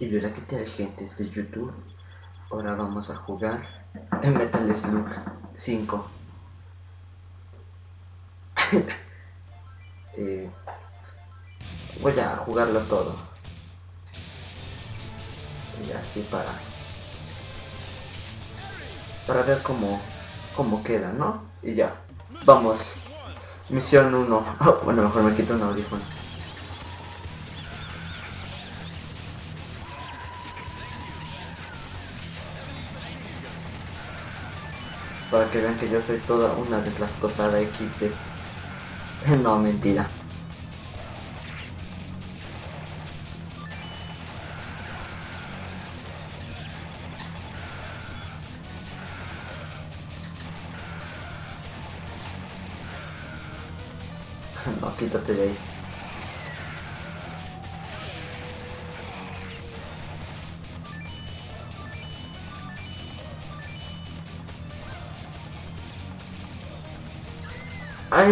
Y hola que tal gente de YouTube. Ahora vamos a jugar en Metal Slug 5 eh, Voy a jugarlo todo. Y así para Para ver cómo Cómo queda, ¿no? Y ya Vamos. Misión 1 Bueno, mejor me quito un audífono para que vean que yo soy toda una deslascosada XD. No, mentira. No, quítate de ahí.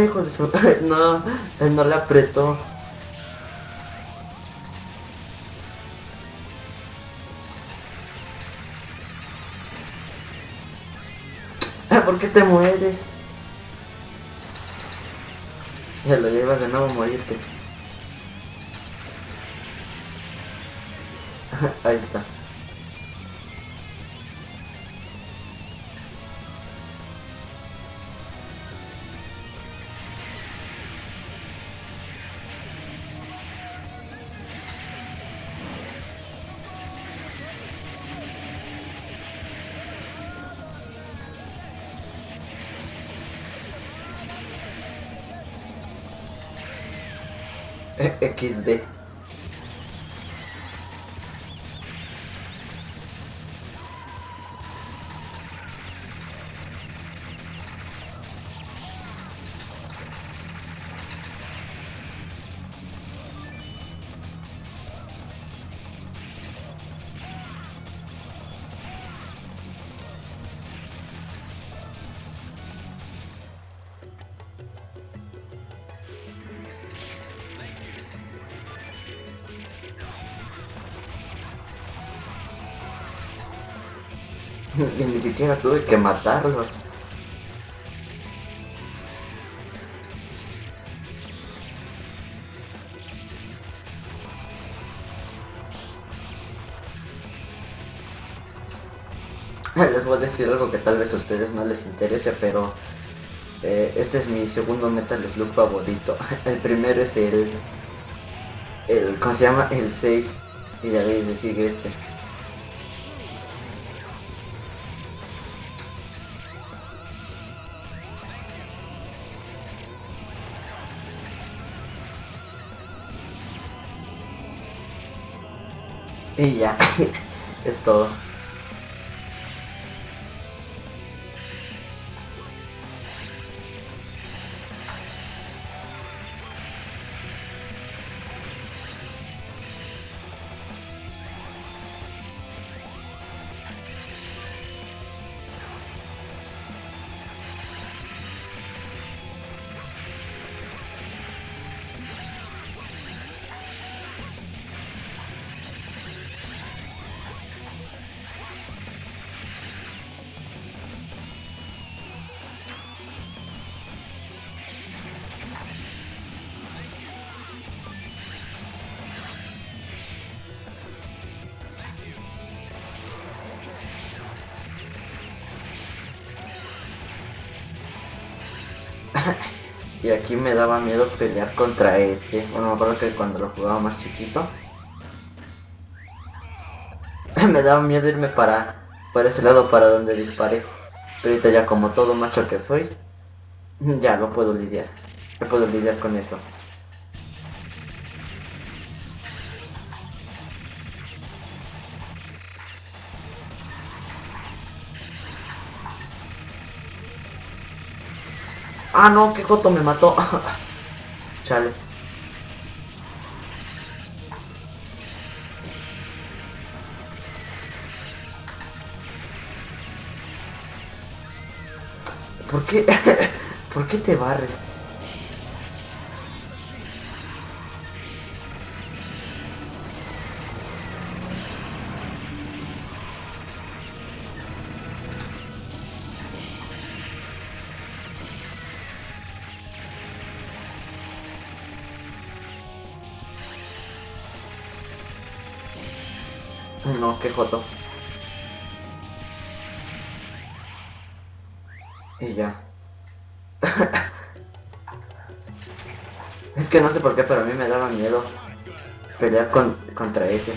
Hijo de su... No, no le apretó. ¿Por qué te mueres? Ya lo llevas de nuevo a morirte. Ahí está. XD. Y ni siquiera tuve que matarlos. Les voy a decir algo que tal vez a ustedes no les interese, pero eh, este es mi segundo Metal Slug favorito. El primero es el, el ¿cómo se llama? El 6 y de ahí le sigue este. Y ya, es todo. Y aquí me daba miedo pelear contra este. Bueno, me acuerdo que cuando lo jugaba más chiquito. me daba miedo irme para, para ese lado para donde disparé. Pero ahorita ya como todo macho que soy, ya lo puedo lidiar. No puedo lidiar con eso. Ah, no, que Joto me mató. Chale. ¿Por qué? ¿Por qué te barres? No, qué joto. Y ya. es que no sé por qué, pero a mí me daba miedo pelear con, contra ese.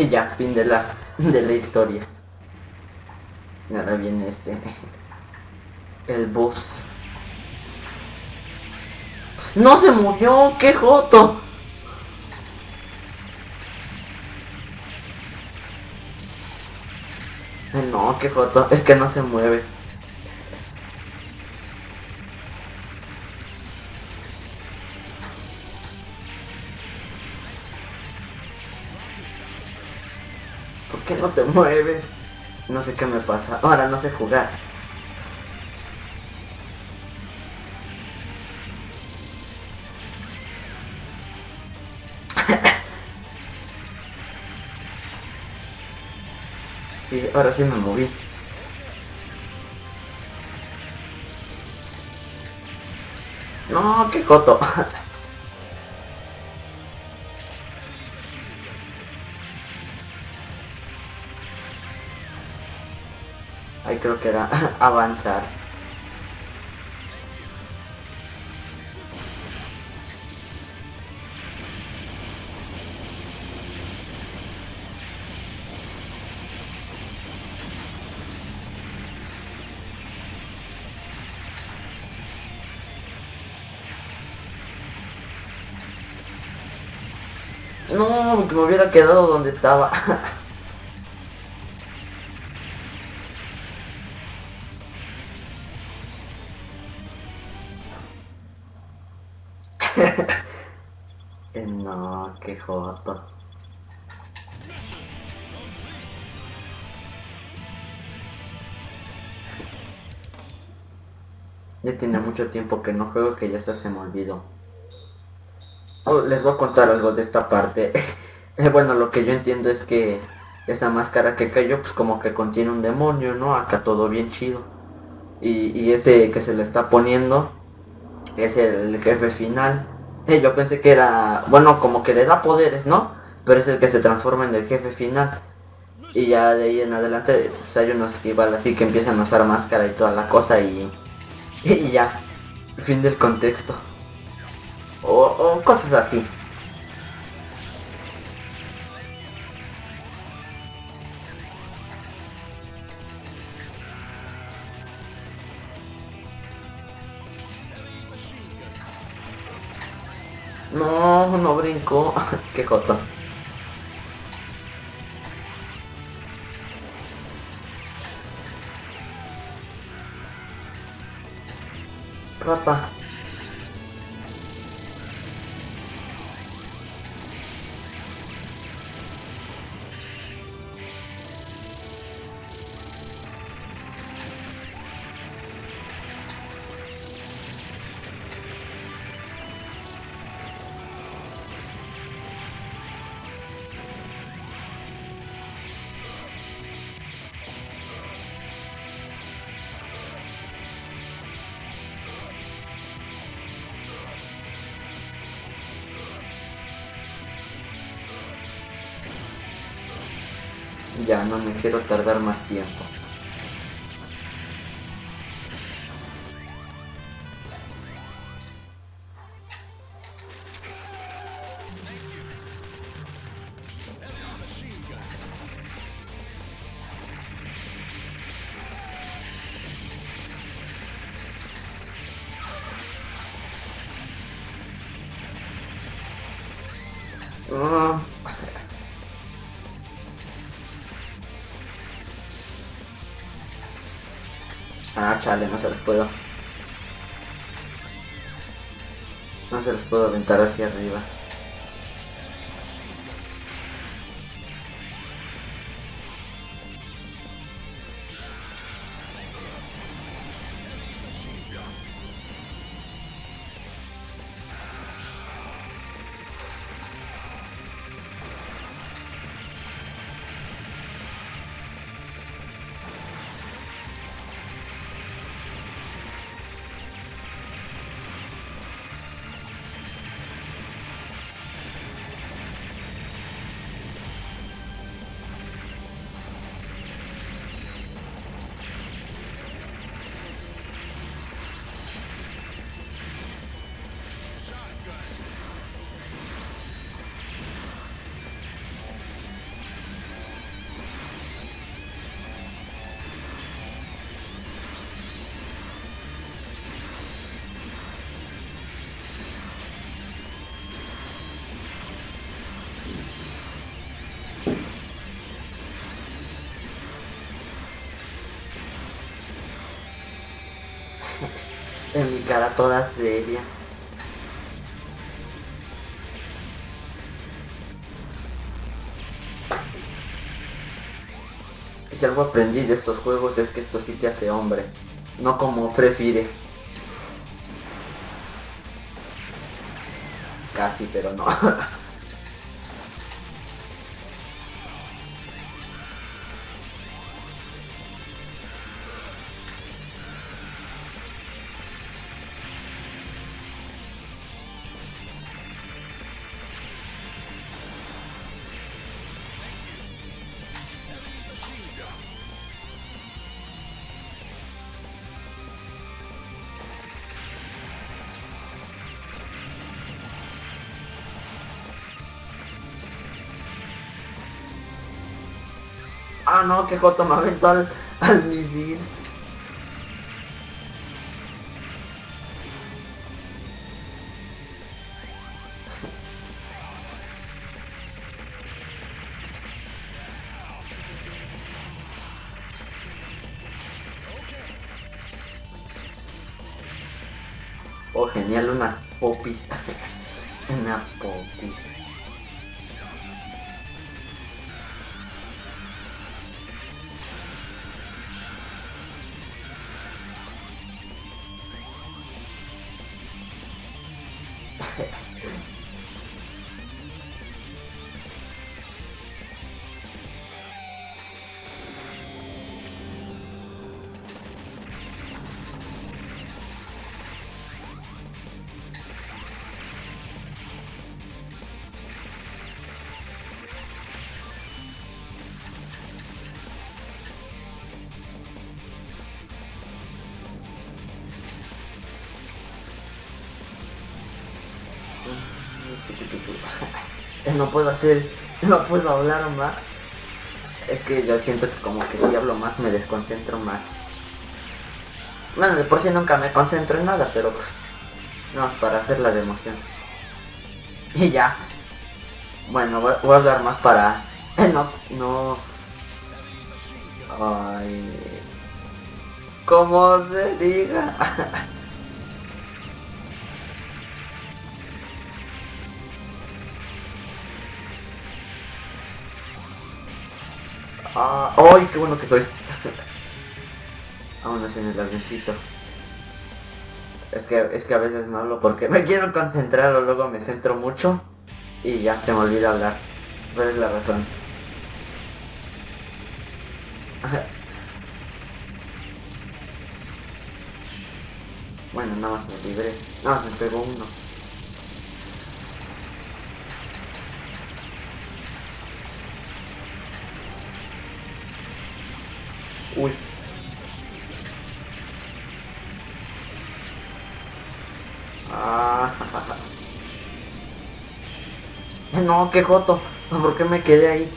Y ya, fin de la, de la historia. Y ahora viene este... El boss. ¡No se murió! ¡Qué joto! No, qué joto. Es que no se mueve. Mueves? No sé qué me pasa. Ahora no sé jugar. Sí, ahora sí me moví. No, qué coto. creo que era avanzar. No, que me hubiera quedado donde estaba. qué joto. Ya tiene mucho tiempo que no juego que ya hasta se me olvidó. Oh, les voy a contar algo de esta parte. Bueno, lo que yo entiendo es que esa máscara que cayó, pues como que contiene un demonio, ¿no? Acá todo bien chido. Y, ese que se le está poniendo es el jefe final. Yo pensé que era, bueno, como que le da poderes, ¿no? Pero es el que se transforma en el jefe final. Y ya de ahí en adelante pues hay unos que así que empiezan a usar máscara y toda la cosa y, y ya. Fin del contexto o, cosas así. No, no brinco. Qué jota. Rata. Ya no me quiero tardar más tiempo. Chale, no se los puedo. No se los puedo aventar hacia arriba. En mi cara toda seria. Y si algo aprendí de estos juegos es que esto sí te hace hombre. No como prefiere. Casi, pero no. Ah, no, que Joto me aventó al, al misil. Oh, genial, una popis. una popis. No puedo hacer, no puedo hablar más. Es que yo siento que como que si hablo más me desconcentro más. Bueno, de por sí nunca me concentro en nada, pero pues... No, para hacer la de. Y ya. Bueno, voy, a hablar más para... no, no... Ay... Como se diga. Ah, ¡Ay, qué bueno que soy! Vámonos en el avioncito. Es que, es que a veces no hablo porque me quiero concentrar o luego me centro mucho y ya se me olvida hablar. ¿Cuál es la razón? bueno, nada más me libré. Nada más me pegó uno. Uy. Ah. No, qué joto. ¿Por qué me quedé ahí?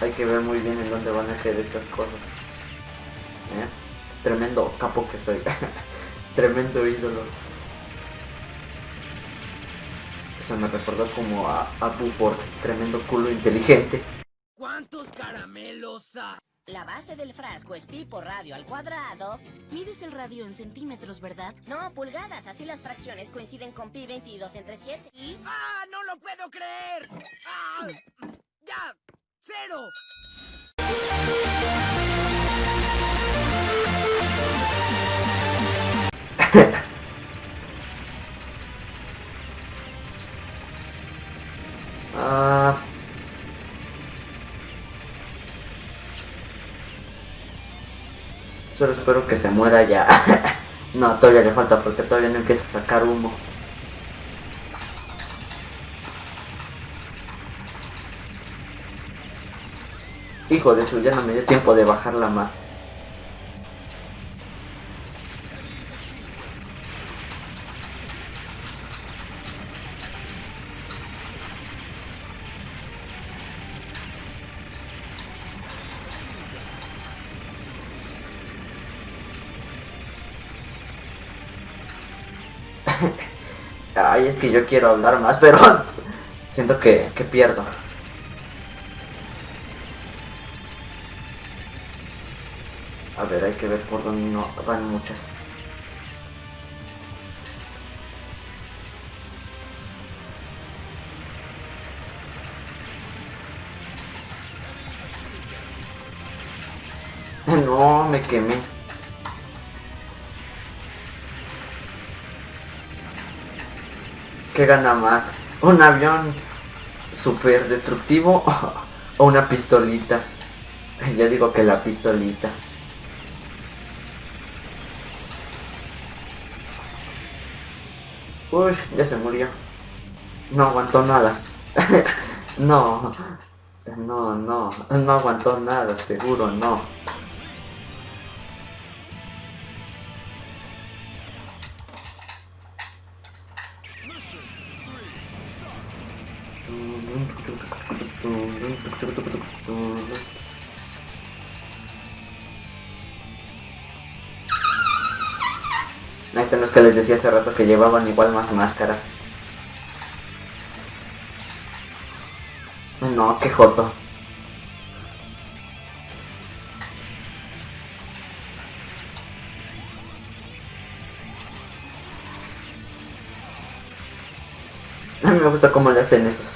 Hay que ver muy bien en dónde van a quedar estas cosas. ¿Eh? Tremendo capo que soy. Tremendo ídolo. Me recordó como a Apu por tremendo culo inteligente. ¿Cuántos caramelos hay? La base del frasco es pi por radio al cuadrado. Mides el radio en centímetros, ¿verdad? No, pulgadas. Así las fracciones coinciden con pi 22 entre 7. ¿Y? ¡Ah, no lo puedo creer! ¡Ah! ¡Ya! ¡Cero! Ah. Solo espero que se muera ya. no, todavía le falta porque todavía no empieza a sacar humo. Hijo de su, ya no me dio tiempo de bajarla más. detalles que yo quiero hablar más, pero siento que, que pierdo. A ver, hay que ver por dónde no van muchas. No, me quemé. ¿Qué gana más? ¿Un avión super destructivo o una pistolita? Yo digo que la pistolita. Uy, ya se murió. No aguantó nada. no. No, no. No aguantó nada, seguro no. Decía hace rato que llevaban igual más máscaras. No, qué joto. A mí me gusta cómo le hacen esos.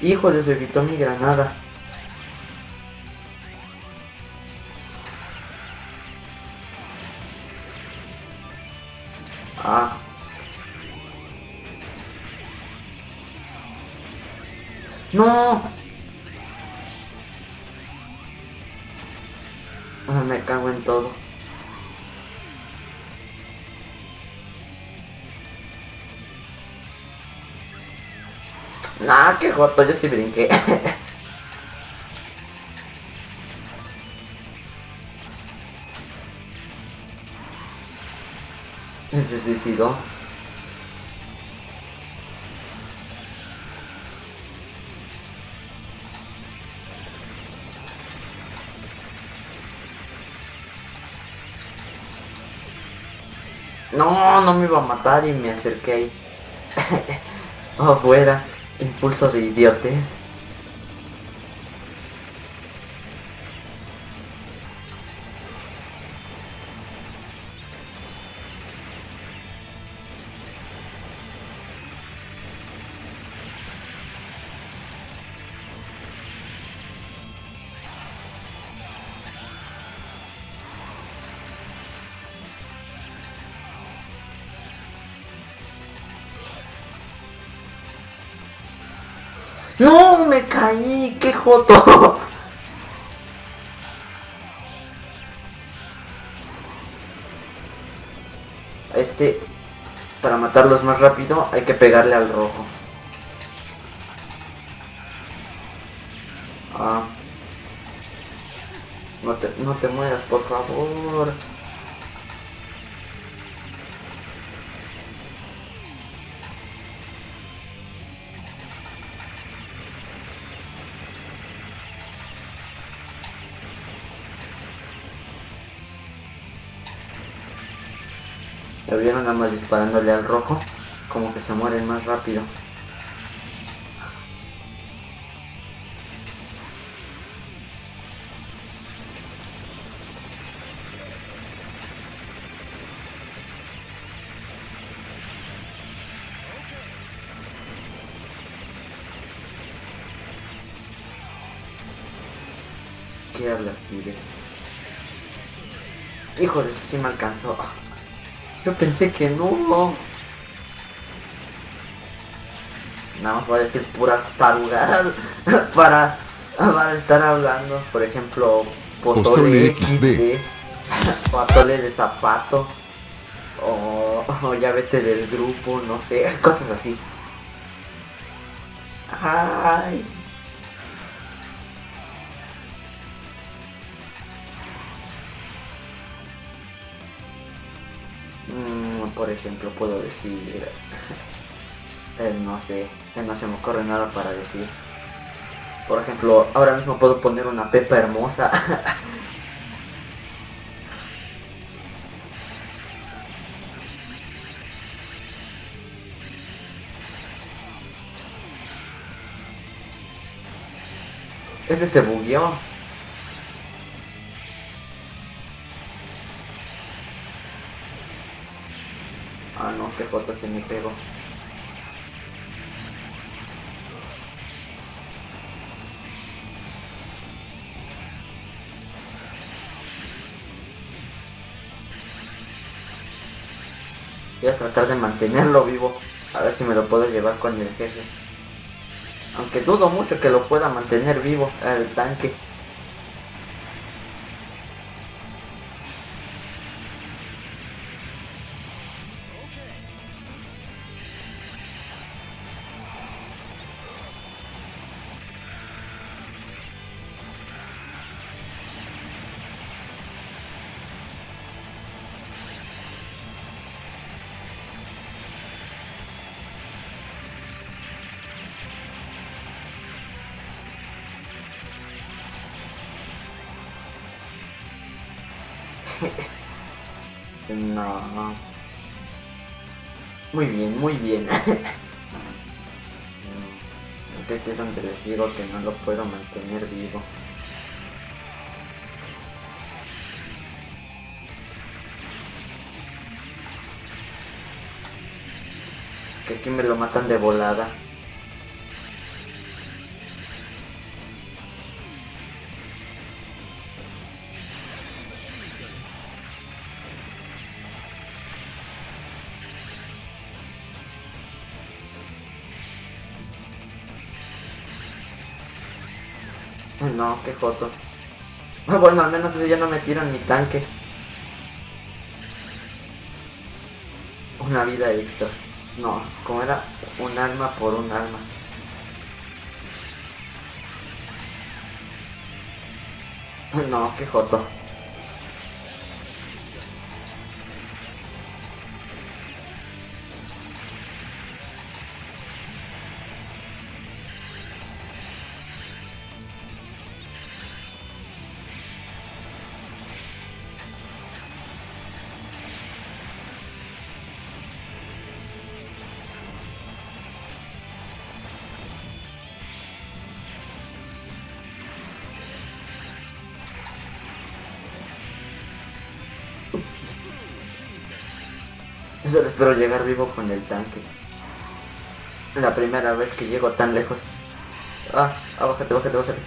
Híjole, se evitó mi granada. Joto, yo sí brinqué. Se suicidó. No, no me iba a matar y me acerqué ahí. Afuera. Impulso de idiotes. Caí, qué joto. Este, para matarlos más rápido hay que pegarle al rojo. Ah. No te, no te mueras, por favor. Vieron más disparándole al rojo? Como que se mueren más rápido. ¿Qué hablas, Tigre? Híjole, sí me alcanzó. Yo pensé que no. Nada más voy a decir puras tarugadas para, para estar hablando. Por ejemplo, Pozole Pozole XD. De zapato. O, o ya vete del grupo, no sé, cosas así. Ay. Por ejemplo, puedo decir... eh, no sé, eh, no se me ocurre nada para decir. Por ejemplo, ahora mismo puedo poner una pepa hermosa. Ese se bugueó. Ah no, qué foto se me pegó. Voy a tratar de mantenerlo vivo. A ver si me lo puedo llevar con el jefe. Aunque dudo mucho que lo pueda mantener vivo el tanque. No. Muy bien, muy bien. Este es donde les digo que no lo puedo mantener vivo. Que aquí me lo matan de volada. No, qué joto. Ah, Bueno, al menos ya no me tiran mi tanque. Una vida extra. No, como era un alma por un alma. No, qué joto. Espero llegar vivo con el tanque. La primera vez que llego tan lejos. Ah, ah, bájate, bájate, bájate.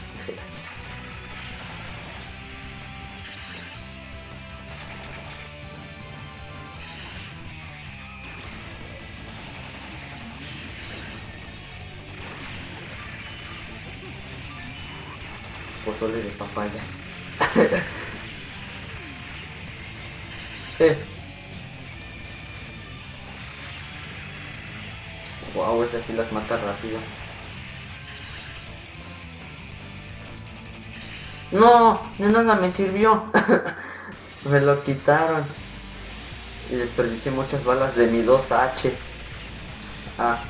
Pozole de papaya. eh. Las mata rápido. No, de nada me sirvió. me lo quitaron. Y desperdicié muchas balas de mi 2H. Ah.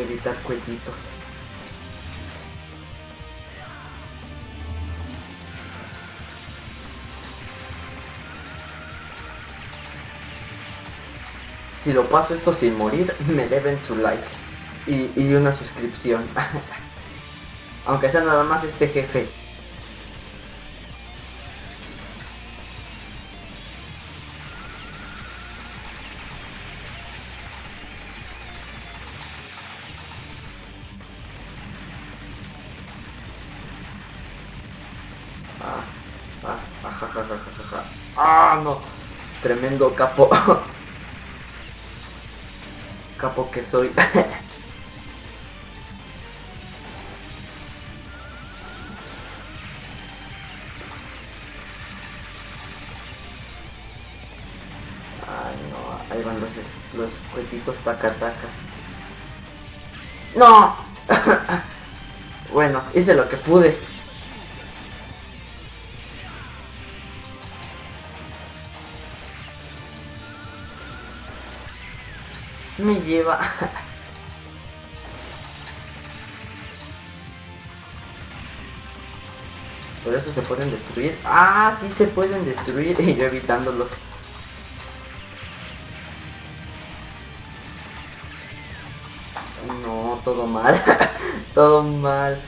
Evitar cuellitos. Si lo paso esto sin morir, me deben su like y, y una suscripción. Aunque sea nada más este jefe. Capo. capo que soy. Ay no, ahí van los, los cuetitos taca taca. ¡No! bueno, hice lo que pude. Lleva. Por eso se pueden destruir. Ah, sí se pueden destruir y yo evitándolos. No, todo mal. todo mal.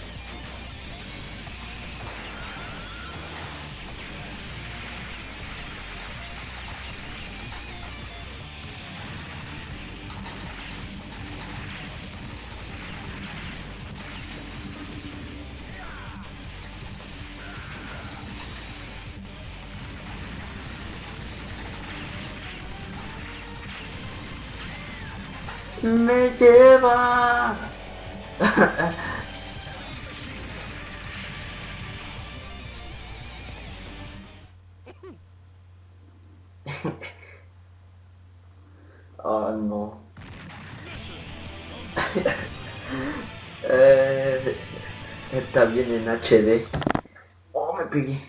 Oh no. eh, está bien en HD. Oh, me pegué.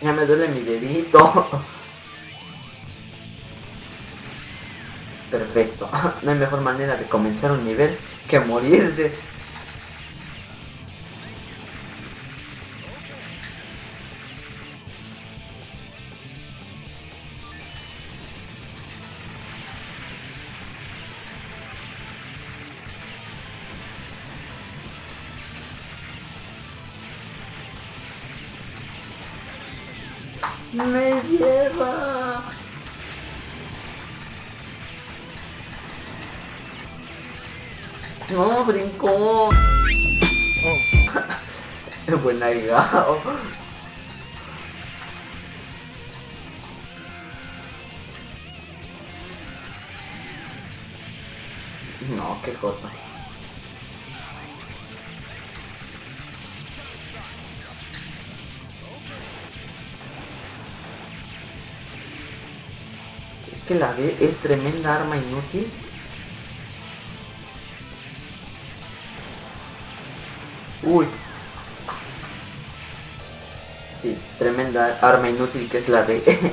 Ya me duele mi dedito. Perfecto. No hay mejor manera de comenzar un nivel que morirse. No, qué cosa. Es que la D es tremenda arma inútil. Uy. Tremenda arma inútil que es la de...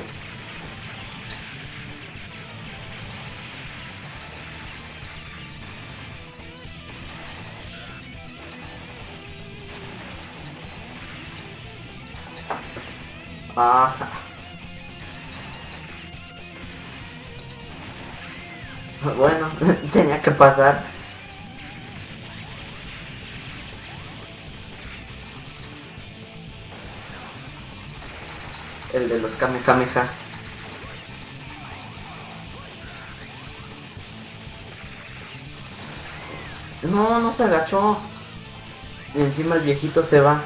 ah. Bueno, tenía que pasar. El de los Kamehameha. No, no se agachó. Y encima el viejito se va.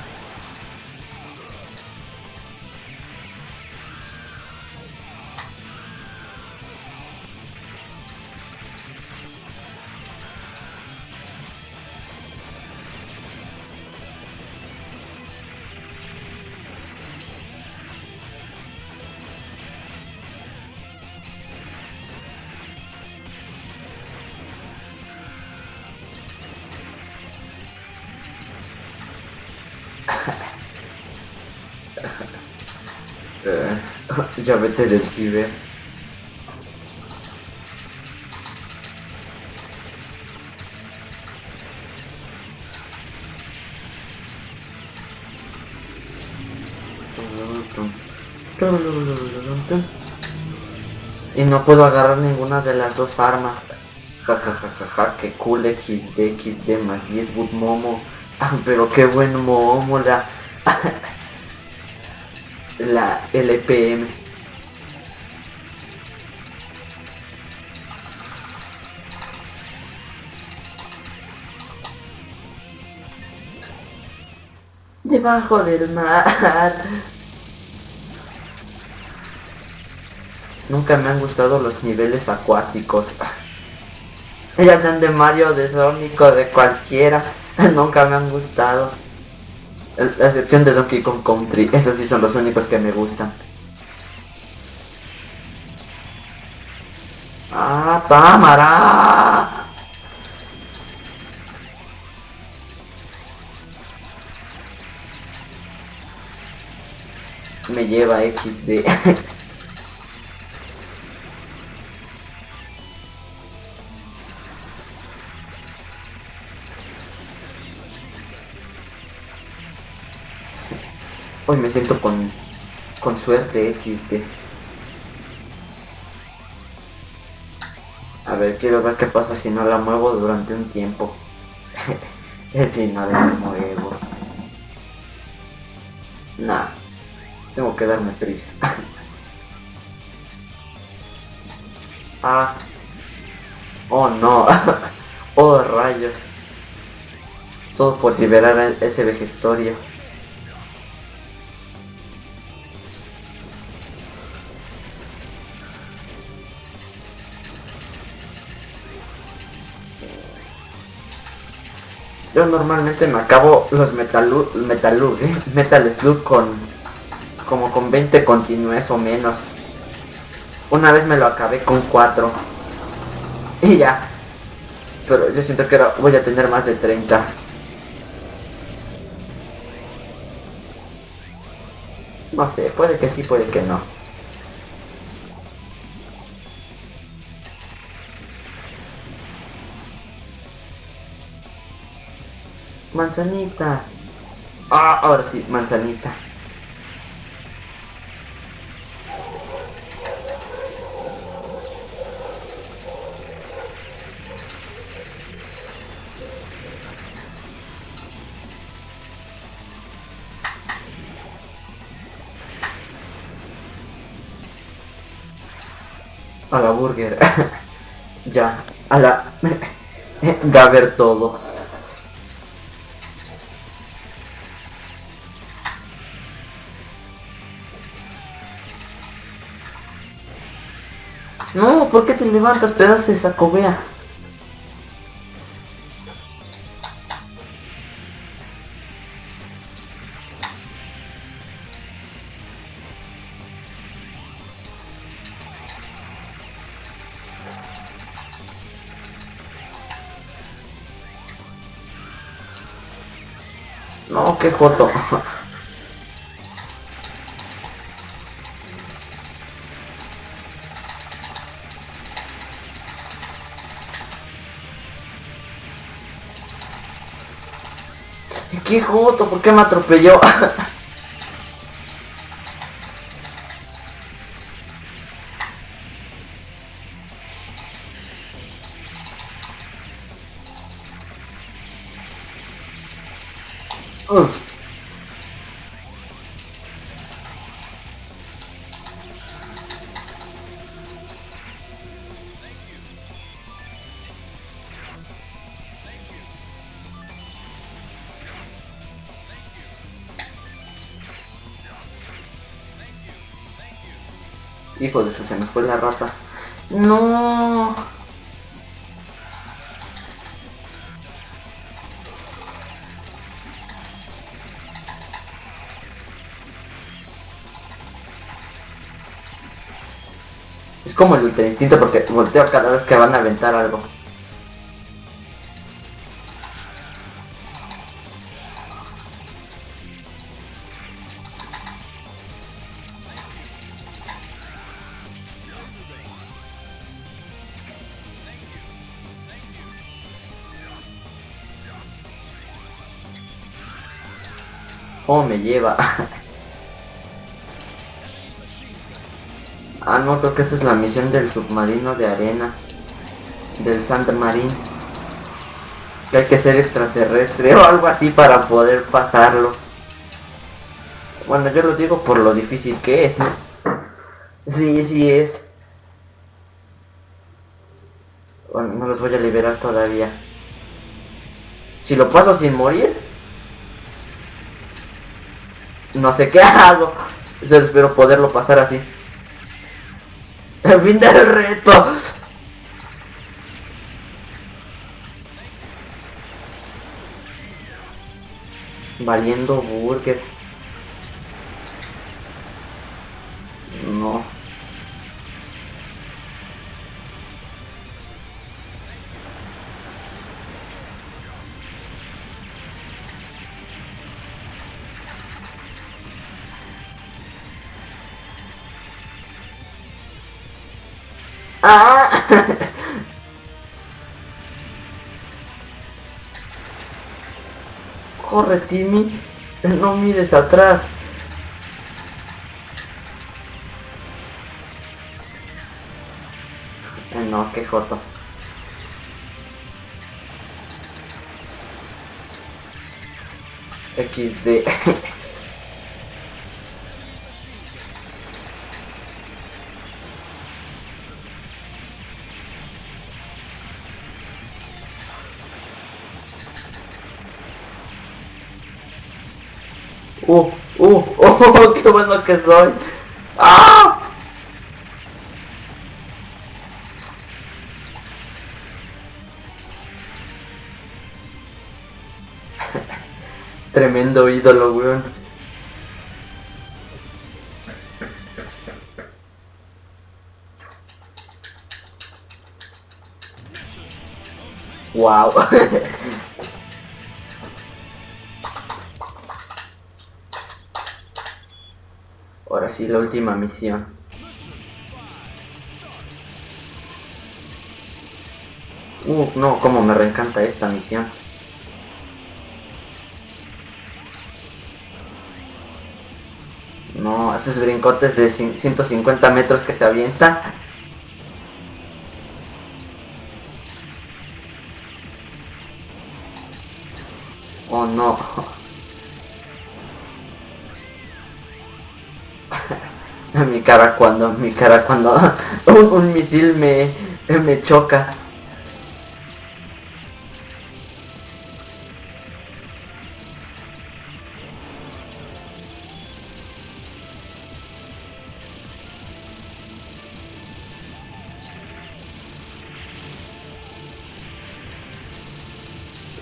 Ya vete del ciber. Y no puedo agarrar ninguna de las dos armas. Jajajaja, que cool XD, XD más 10 good momo. Ah, pero qué buen momo la... la LPM. Debajo del mar. Nunca me han gustado los niveles acuáticos. Ya sean de Mario, de Sonic de cualquiera. Nunca me han gustado. La excepción de Donkey Kong Country. Esos sí son los únicos que me gustan. ¡Ah, Tamara! Lleva XD. Hoy me siento con, con suerte XD. A ver, quiero ver qué pasa si no la muevo durante un tiempo. si no la muevo. Tengo que darme prisa. ah. Oh no. oh rayos. Todo por liberar a ese vejestorio. Yo normalmente me acabo los Metal Metal ¿eh? Metal Slug con como con 20 continúes o menos. Una vez me lo acabé con 4. Y ya. Pero yo siento que voy a tener más de 30. No sé, puede que sí, puede que no. Manzanita. Ah, ahora sí, manzanita. A la burger. ya. A la... Gaber todo. No, ¿por qué te levantas, pedazo de sacobea? qué foto. ¡Qué joto! ¿Por qué me atropelló? uh. Hijo de eso, se me fue la rata. No. Como el ultra instinto porque volteo cada vez que van a aventar algo. Oh, me lleva. no, creo que esa es la misión del submarino de arena. Del Santa Marín. Que hay que ser extraterrestre o algo así para poder pasarlo. Bueno, yo lo digo por lo difícil que es, ¿no? Sí, sí es. Bueno, no los voy a liberar todavía. Si lo paso sin morir, No sé qué hago. Espero poderlo pasar así. El fin del reto. Valiendo burger. Corre. No mires atrás. No, qué joto. XD. que soy. ¡Ah! Tremendo ídolo, weón. Wow. La última misión. Uh, no, como me reencanta esta misión. No, esos brincotes de cin- 150 metros que se avienta. Oh no. Mi cara cuando, mi cara cuando un, un misil me, me choca.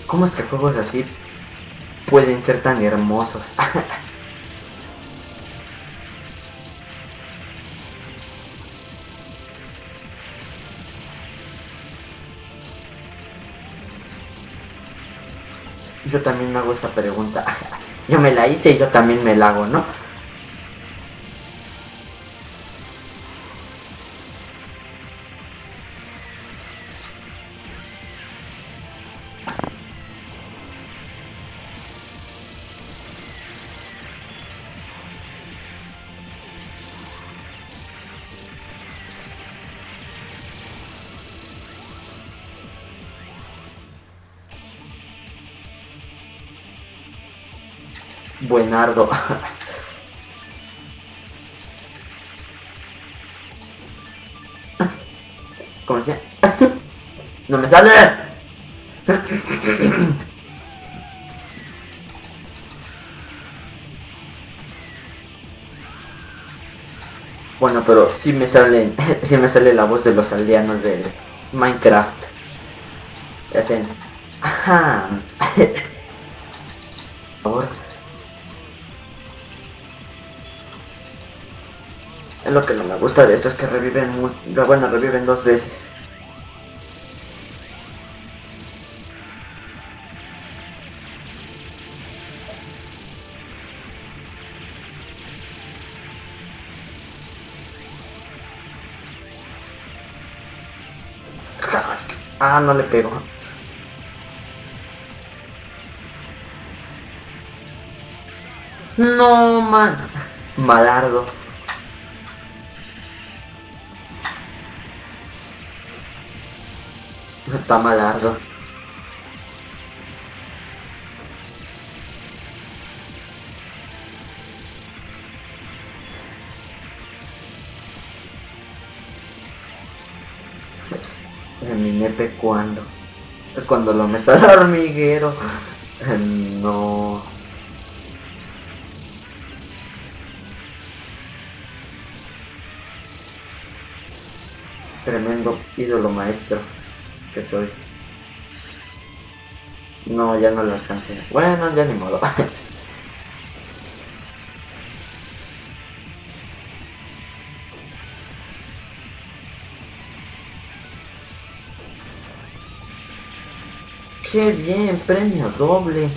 ¿Cómo es que juegos así pueden ser tan hermosos? Yo también me hago esa pregunta. Yo me la hice y yo también me la hago, ¿no? Buenardo. ¿Cómo se? ¡No me sale! Bueno, pero sí me salen, sí me sale la voz de los aldeanos de Minecraft. Hacen, ajá. Lo que no me gusta de esto, es que reviven muy... Bueno, reviven dos veces. Ah, no le pego. No, man. Malardo. pama larga. mi nepe cuando pues cuando lo meta al hormiguero. No. Tremendo ídolo maestro que soy. No, ya no lo alcancé. Bueno, ya ni modo. ¡Qué bien! Premio doble.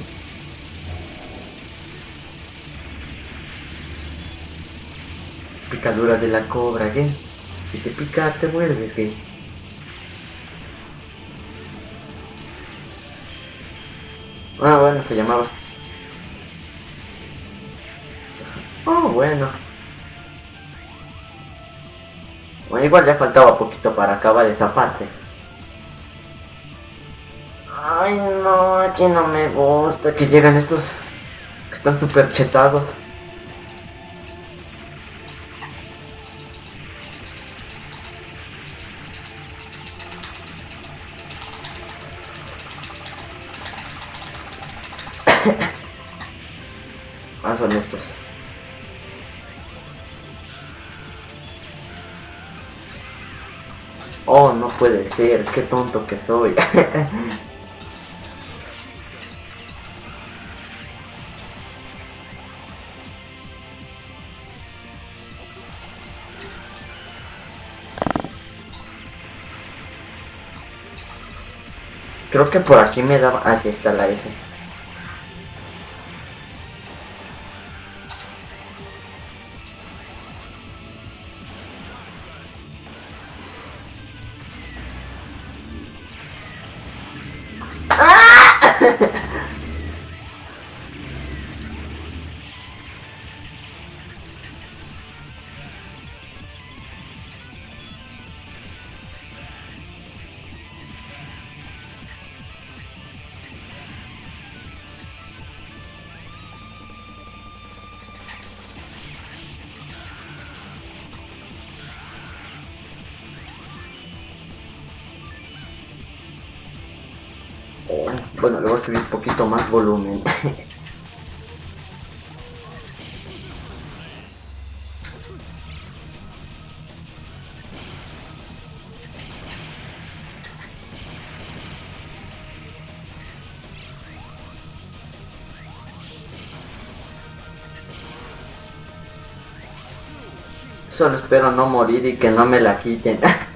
Picadura de la cobra, ¿qué? Si te pica, te vuelve, ¿qué? Ah, bueno, se llamaba. Oh, bueno. Bueno, igual ya faltaba poquito para acabar esa parte. Ay, no, aquí no me gusta que llegan estos que están súper chetados. Qué tonto que soy. Creo que por aquí me daba... Así está la S. Bueno, le voy a subir un poquito más volumen. Solo espero no morir y que no me la quiten.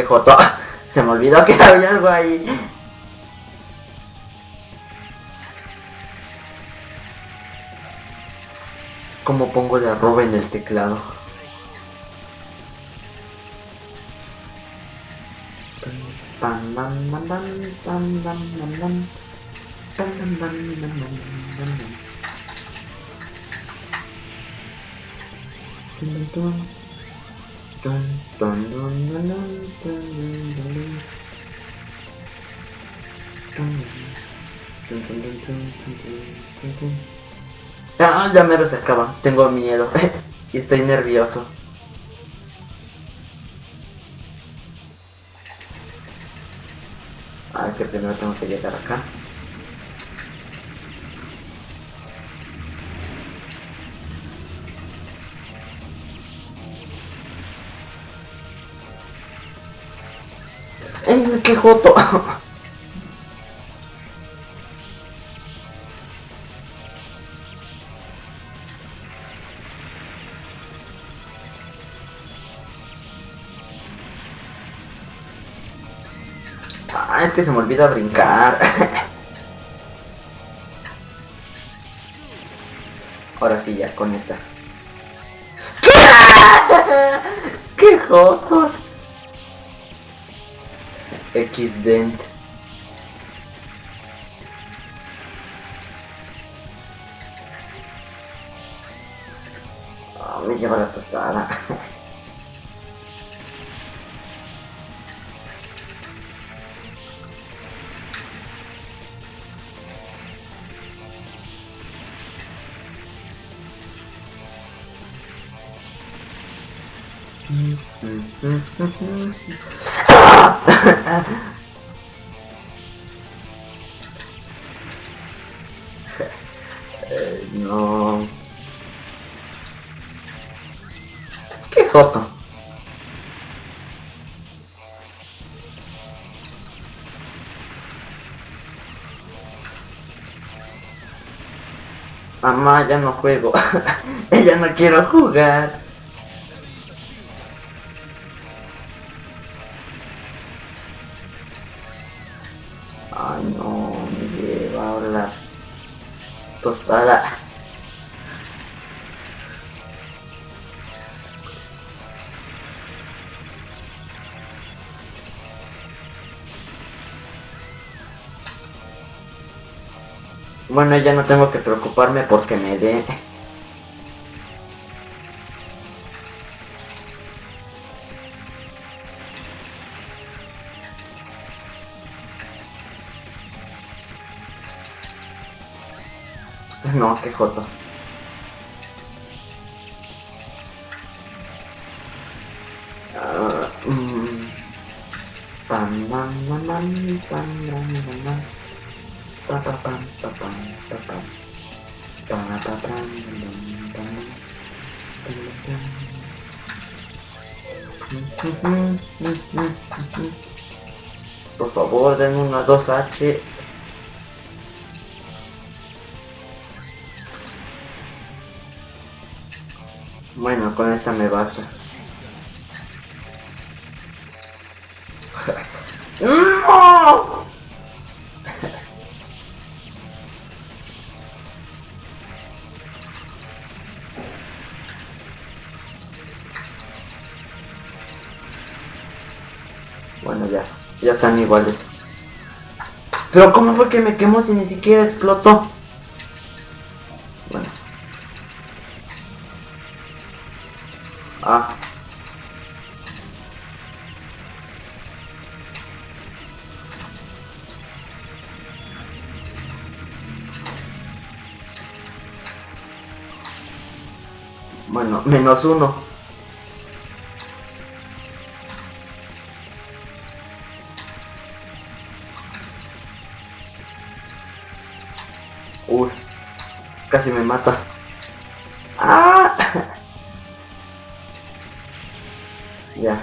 Ah, joto. Se me olvidó que había algo ahí. ¿Cómo pongo de arroba en el teclado? Ah, ya me lo acaba. Tengo miedo. y estoy nervioso. Ah, que primero tengo que llegar acá. ¡Eh, qué joto! que se me olvida brincar. Ahora sí, ya, con esta. ¡Qué jotos! X-Dent. Mamá, ya no juego. ya no quiero jugar. Ya no tengo que preocuparme porque me dé. No, qué joto. Favor, den una 2H. Bueno, con esta me basta. ¡No! Bueno, ya. Ya están iguales. Pero ¿cómo fue que me quemó si ni siquiera explotó? Bueno. Ah. Bueno, menos uno. Casi me mata. ¡Ah! Ya.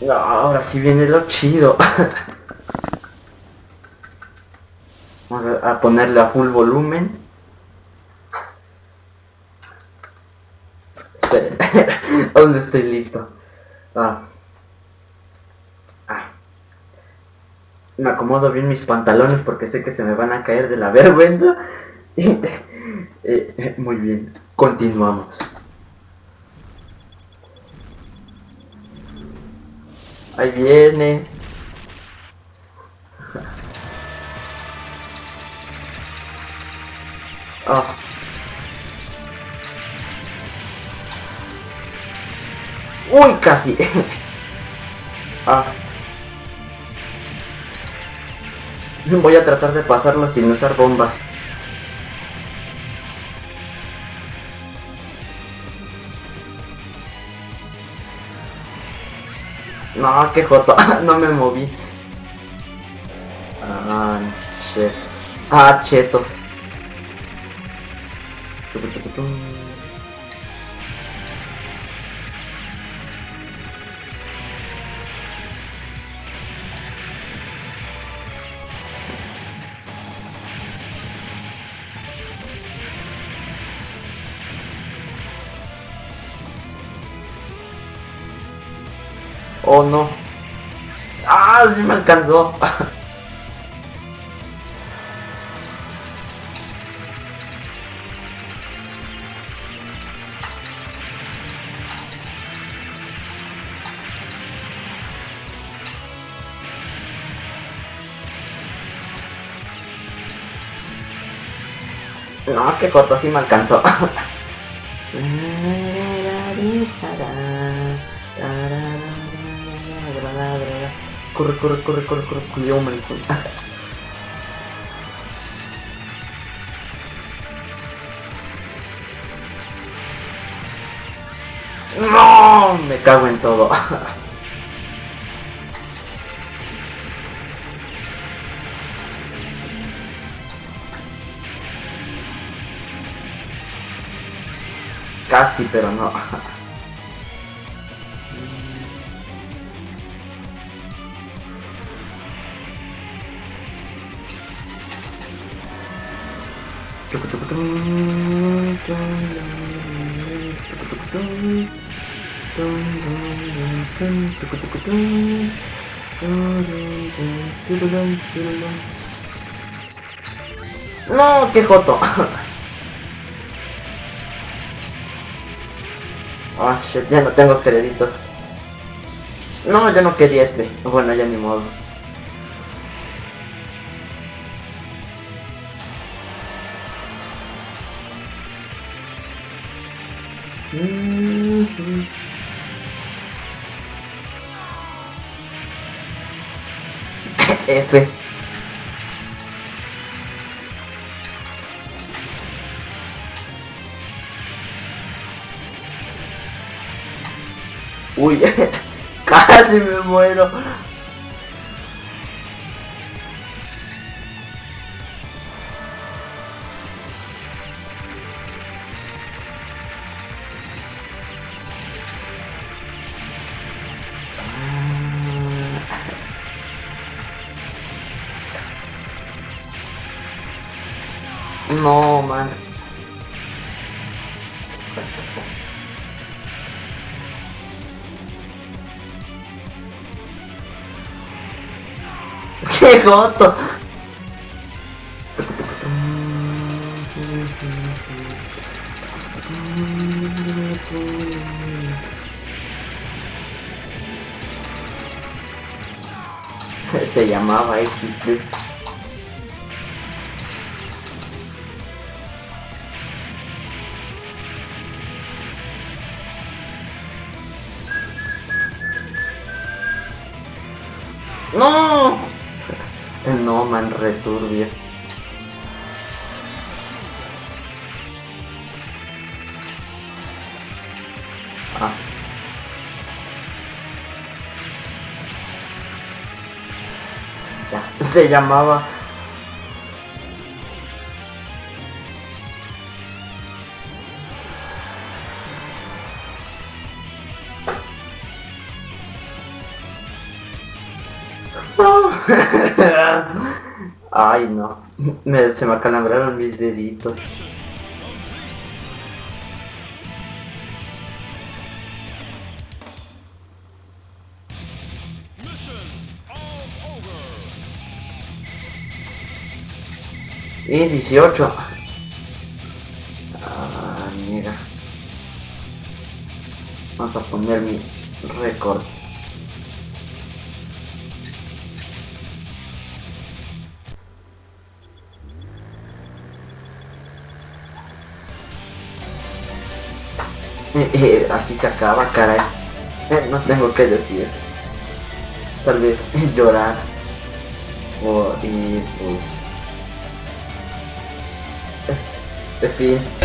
No, ahora sí viene lo chido. Vamos a ponerle a full volumen. Esperen. ¿Dónde estoy listo? Ah. Ah. Me acomodo bien mis pantalones porque sé que se me van a caer de la vergüenza. Eh, eh, muy bien. Continuamos. Ahí viene. Ah. Uy, casi. ah. Voy a tratar de pasarlo sin usar bombas. No, qué joto. no me moví. Ah, shit. Ah, chetos. Oh no. Ah, sí me alcanzó. No, que corto sí me alcanzó. Corre, corre, corre, corre, corre, cuidado, maricón. No, me cago en todo. Casi, pero no. No, qué joto. Ah, shit, ya no tengo créditos. No, yo no quería este. Bueno, ya ni modo. F. Uy, casi me muero. ¡Qué goto! Se llamaba X ¡No! No, man, returbio. Ah. Ya, se llamaba... Ay, no. Me, se me acalambraron mis deditos. Y 18. Ah, mira. Vamos a poner mi récord. Eh, eh, así se acaba, caray. Eh, no tengo que decir. Tal vez llorar. O y pues. En fin.